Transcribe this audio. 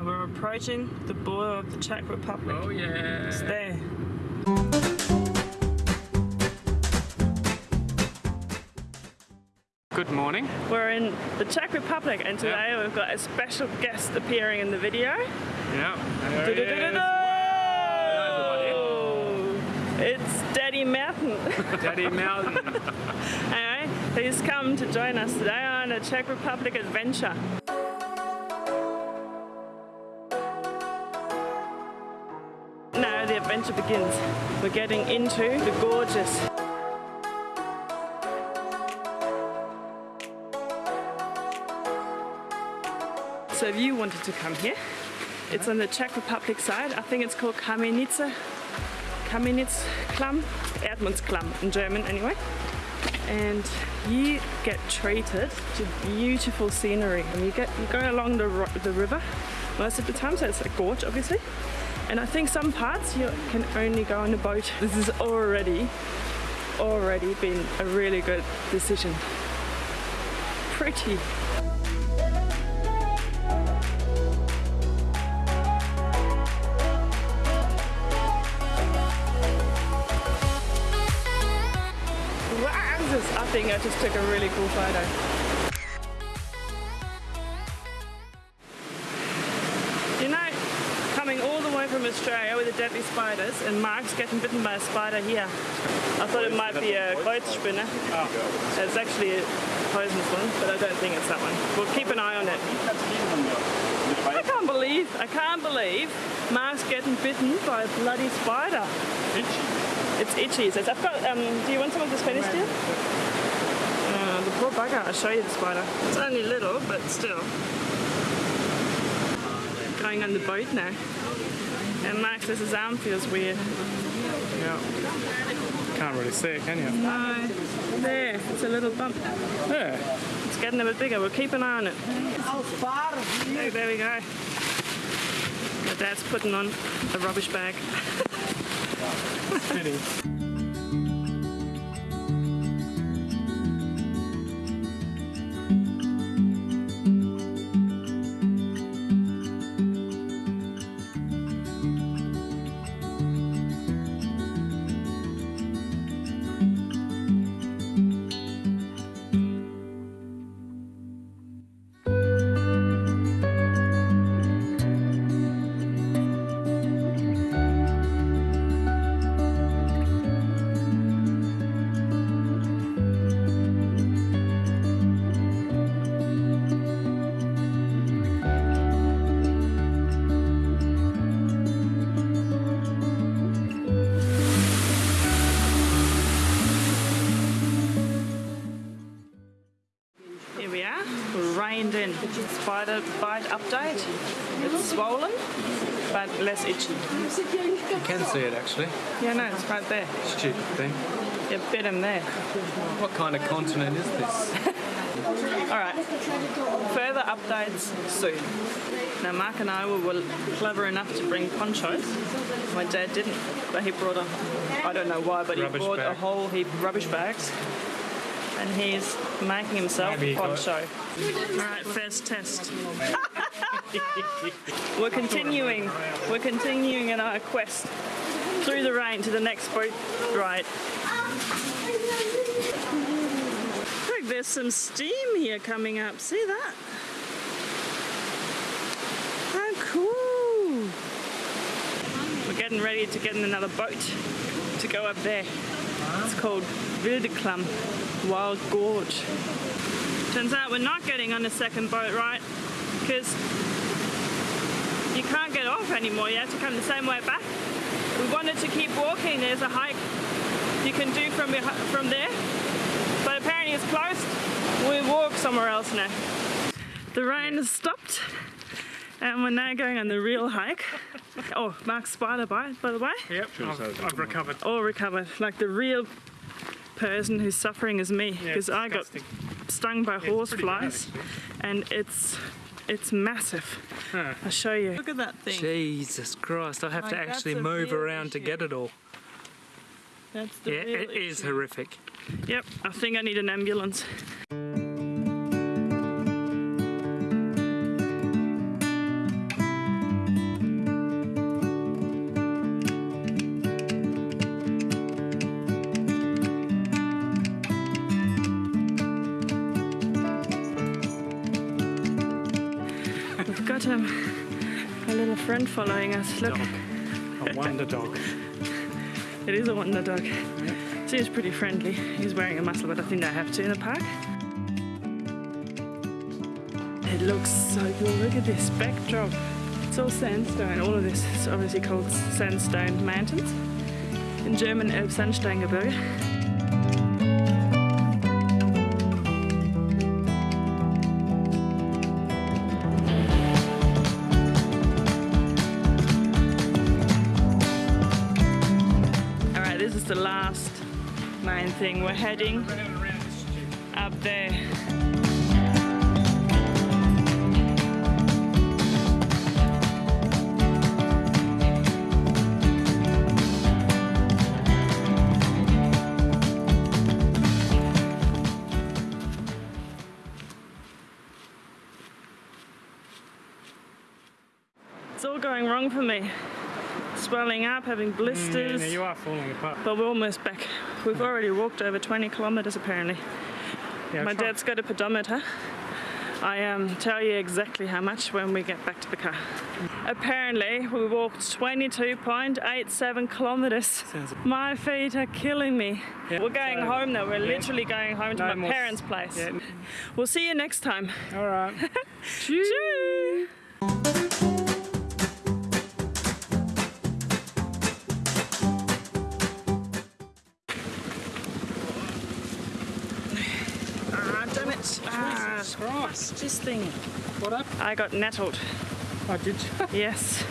Now we're approaching the border of the Czech Republic. Oh yeah. It's there. Good morning. We're in the Czech Republic and today Yeah. we've got a special guest appearing in the video. Yeah. Du-du-du-du-du! It's Daddy Mountain. Daddy Mountain. anyway, he's come to join us today on a Czech Republic adventure. Adventure begins. We're getting into the gorgeous So if you wanted to come here, it's on the Czech Republic side. I think it's called Kamenice, Kamenitzklamm, Edmundsklamm in German anyway. And you get treated to beautiful scenery. And you get you go along the, the river most of the time, so it's a gorge obviously. And I think some parts you can only go on a boat. This is already, already been a really good decision. Pretty. I think I just took a really cool photo. Australia with the deadly spiders, and Mark's getting bitten by a spider here. I thought it might be a Kreuzspinne. It's actually a poisonous one, but I don't think it's that one. We'll keep an eye on it. I can't believe, I can't believe Mark's getting bitten by a bloody spider. It's itchy. It says, I've got, um, do you want some of this Spanish steel? Uh, the poor bugger. I'll show you the spider. It's only little, but still. Going on the boat now. And Max says his arm feels weird. Yeah. Can't really see it, can you? No. There, it's a little bump. Yeah. It's getting a bit bigger. We'll keep an eye on it. There, there we go. My dad's putting on the rubbish bag. Fitting. In. Spider bite update. It's swollen, but less itchy. You can see it actually. Yeah, no, it's right there. Stupid thing. You bit him there. What kind of continent is this? All right, further updates soon. Now, Mark and I were, clever enough to bring ponchos. My dad didn't, but he brought a, I don't know why, but he Rubbish brought a whole heap of rubbish bags. And he's making himself a he got- poncho. All right, first test. We're continuing. We're continuing in our quest through the rain to the next boat ride. Look, there's some steam here coming up. See that? How cool! We're getting ready to get in another boat to go up there. It's called Wildeklam, Wild Gorge. Turns out we're not getting on the second boat, right? Because you can't get off anymore. You have to come the same way back. We wanted to keep walking. There's a hike you can do from from there, but apparently it's closed. We walk somewhere else now. The rain has stopped, and we're now going on the real hike. Oh, Mark's spider bite, by the way. Yep. I've, I've recovered. All recovered, like the real person who's suffering is me, because it's I got stung by it's horse pretty bad, flies, and it's it's massive. Huh. I'll show you. Look at that thing. Jesus Christ! I have to Like, that's actually move real around to get it all. That's the Yeah, real it is issue. horrific. Yep, I think I need an ambulance. Um, a little friend following us. Look, Dog. A wonder dog. it is a wonder dog. Seems pretty friendly. He's wearing a muzzle, but I think they have to in the park. It looks so cool. Look at this backdrop. It's all sandstone. All of this is obviously called sandstone mountains. In German, Elbsandsteingebirge. Thing. We're heading up there. It's all going wrong for me. Swelling up, having mm, Yeah, blisters. now you are falling apart. But we're almost back. We've already walked over 20 kilometres apparently. Yeah, My dad's got a pedometer. I um, tell you exactly how much when we get back to the car. Apparently, we walked 22.87 kilometres. My feet are killing me. Yeah, We're going so- home now. We're yeah. literally going home to No my more parents' place. Yeah. We'll see you next time. All right. Cheers. Jesus Christ. this thing. What up? I got nettled. Oh, did? Yes.